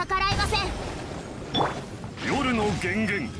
逆らえません。夜の幻源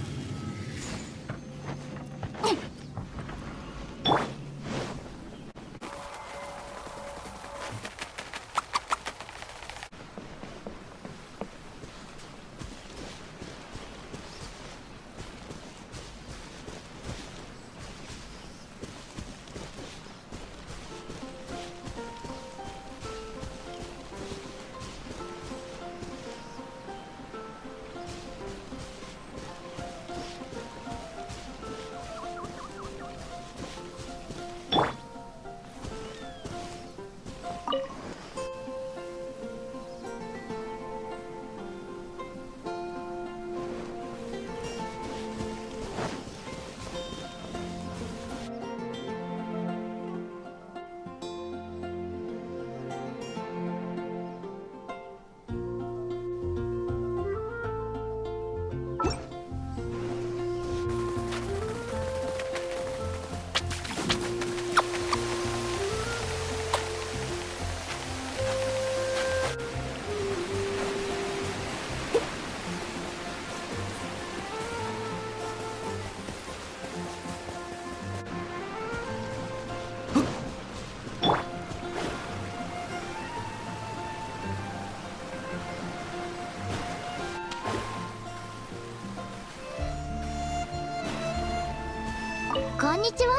にちは。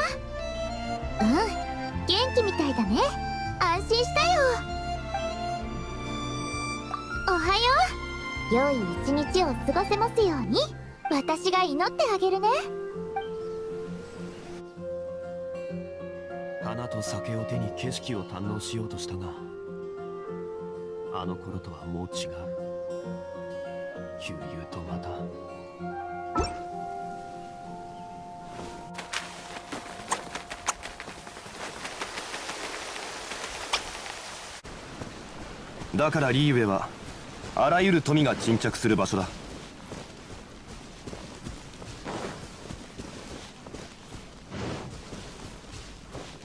うん元気みたいだね。安心したよ。おはよう。良い一日を過ごせますように。私が祈ってあげるね。花と酒を手に景色を堪能しようとしたがあの頃とはもう違う。悠々とまただからリーウェはあらゆる富が沈着する場所だ。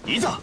いざ！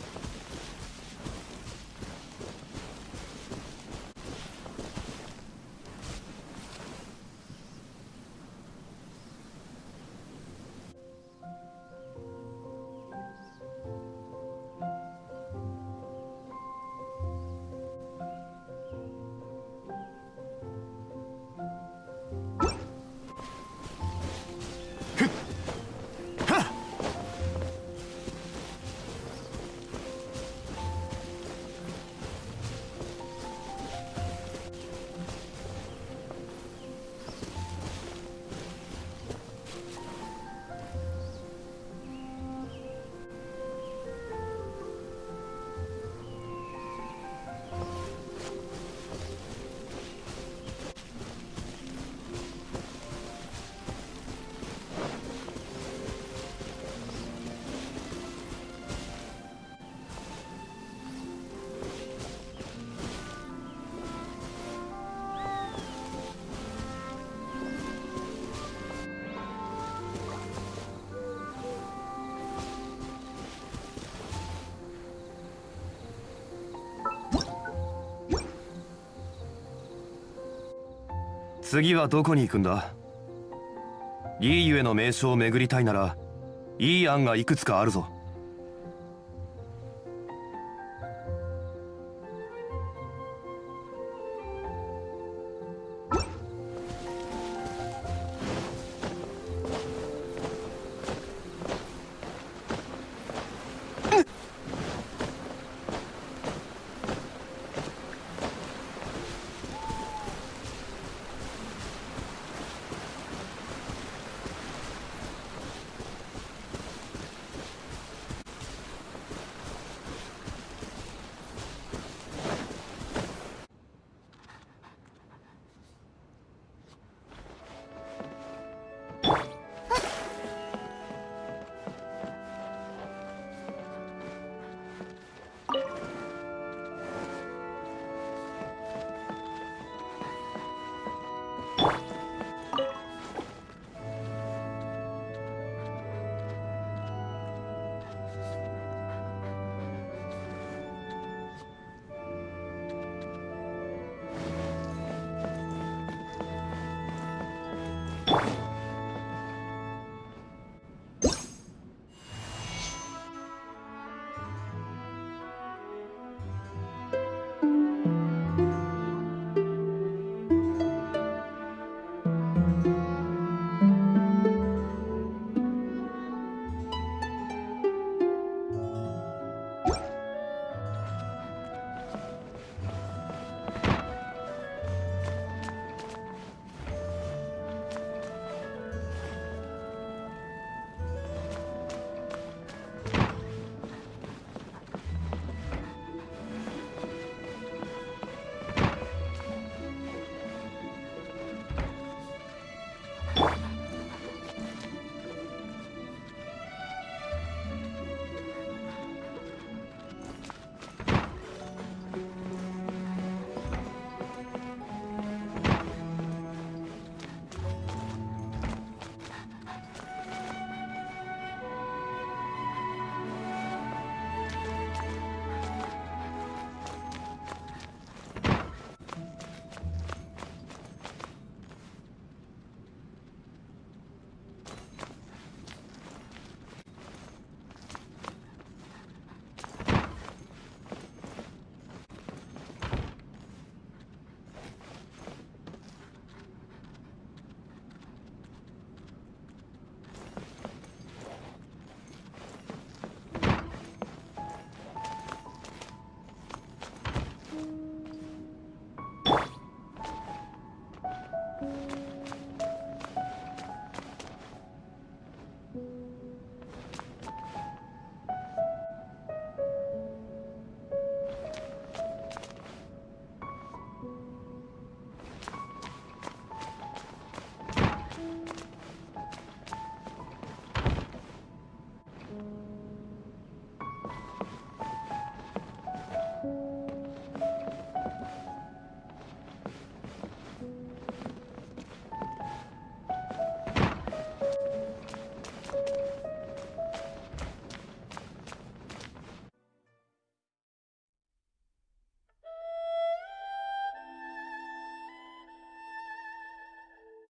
次はどこに行くんだ？リーユへの名所を巡りたいならいい案がいくつかあるぞ。